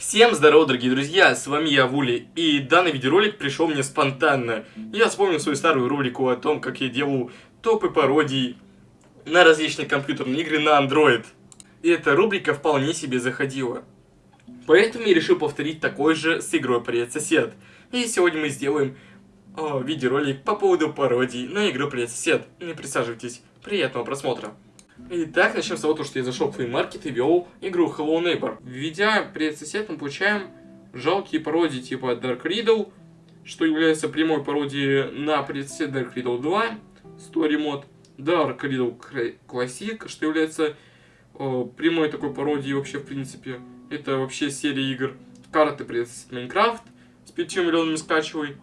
Всем здорово, дорогие друзья, с вами я, Вули, и данный видеоролик пришел мне спонтанно. Я вспомнил свою старую рубрику о том, как я делал топы пародий на различные компьютерные игры на Android. И эта рубрика вполне себе заходила. Поэтому я решил повторить такой же с игрой «Привет, сосед». И сегодня мы сделаем о, видеоролик по поводу пародий на игру «Привет, сосед». Не присаживайтесь, приятного просмотра. Итак, начнем с того, что я зашел в Play и вел игру Hello Neighbor. Введя привет сосед, мы получаем жалкие пародии типа Dark Riddle, что является прямой пародией на привет сосед Dark Riddle 2, Story Mode, Dark Riddle Classic, что является о, прямой такой пародией вообще в принципе. Это вообще серия игр. Карты сосед Майнкрафт с 5 миллионами скачивай.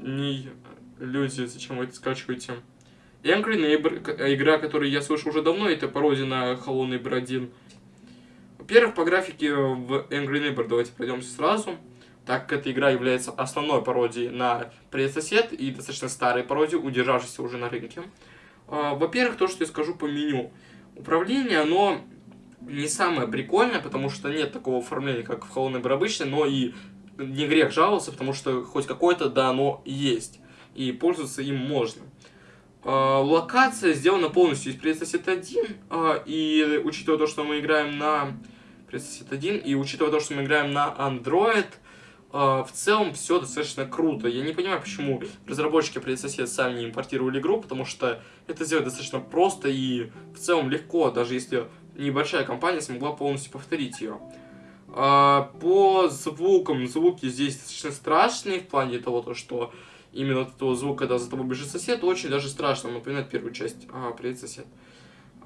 Не люди, зачем вы это скачиваете? Angry Neighbor, э, игра, которую я слышал уже давно, это пародия на Hello Neighbor 1. Во-первых, по графике в Angry Neighbor давайте пройдемся сразу. Так как эта игра является основной пародией на Привет и достаточно старой пародией, удержавшейся уже на рынке. А, во-первых, то, что я скажу по меню. Управление, оно не самое прикольное, потому что нет такого оформления, как в Hello Neighbor обычно, но и не грех жаловаться, потому что хоть какое-то, да, оно есть. И пользоваться им можно. А, локация сделана полностью из Предсосед 1, а, и учитывая то, что мы играем на Предсосед 1, и учитывая то, что мы играем на Android, а, в целом все достаточно круто. Я не понимаю, почему разработчики Предсосед сами не импортировали игру, потому что это сделать достаточно просто и в целом легко, даже если небольшая компания смогла полностью повторить ее. По звукам, звуки здесь достаточно страшные в плане того, то, что именно от этого звука, когда за тобой бежит сосед, очень даже страшно. Напоминает первую часть. А, привет, сосед.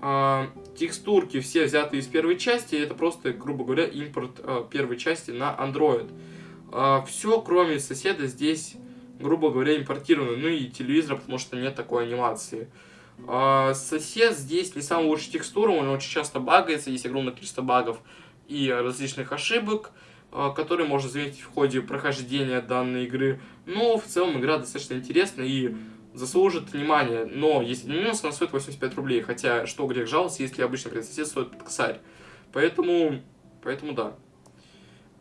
А, текстурки все взяты из первой части, это просто, грубо говоря, импорт а, первой части на Android. А, все, кроме соседа, здесь, грубо говоря, импортировано. Ну и телевизора, потому что нет такой анимации. А, сосед здесь не самая лучшая текстура, он очень часто багается, есть огромное количество багов и различных ошибок. А, который можно заметить в ходе прохождения данной игры. Но в целом игра достаточно интересная и заслужит внимания. Но если не минус, она стоит 85 рублей. Хотя, что грех жаловаться, если обычно предсосед стоит под косарь. Поэтому, поэтому да.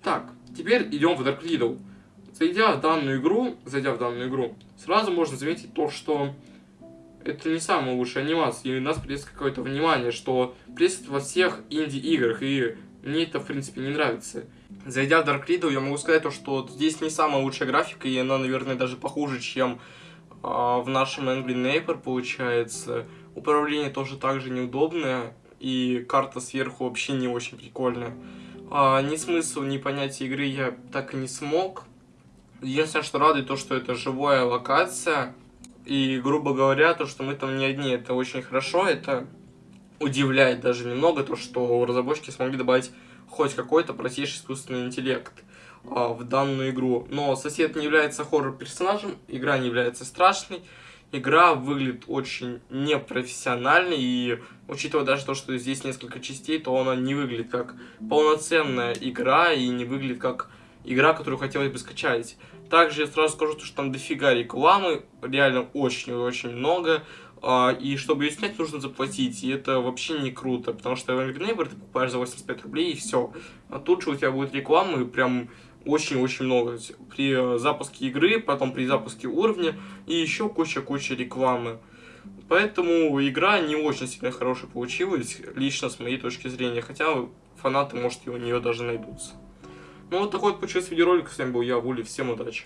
Так, теперь идем в Dark Riddle. Зайдя в данную игру, зайдя в данную игру, сразу можно заметить то, что это не самая лучшая анимация, и у нас придется какое-то внимание, что присутствует во всех инди-играх, и мне это, в принципе, не нравится. Зайдя в Dark Riddle, я могу сказать, то, что здесь не самая лучшая графика, и она, наверное, даже похуже, чем э, в нашем Angry Neighbor получается. Управление тоже также неудобное, и карта сверху вообще не очень прикольная. А, ни смысл, ни понятия игры я так и не смог. Единственное, что радует, то, что это живая локация, и, грубо говоря, то, что мы там не одни, это очень хорошо, это удивляет даже немного то, что разработчики смогли добавить хоть какой-то простейший искусственный интеллект а, в данную игру. Но сосед не является хоррор-персонажем, игра не является страшной, игра выглядит очень непрофессионально, и учитывая даже то, что здесь несколько частей, то она не выглядит как полноценная игра, и не выглядит как игра, которую хотелось бы скачать. Также я сразу скажу, что там дофига рекламы, реально очень-очень много, и чтобы ее снять, нужно заплатить. И это вообще не круто, потому что в Angry Neighbor ты покупаешь за 85 рублей и все. А тут же у тебя будет рекламы прям очень-очень много. При запуске игры, потом при запуске уровня и еще куча-куча рекламы. Поэтому игра не очень сильно хорошая получилась, лично с моей точки зрения. Хотя фанаты, может, и у нее даже найдутся. Ну вот такой вот получился видеоролик. С вами был я, Вули. Всем удачи.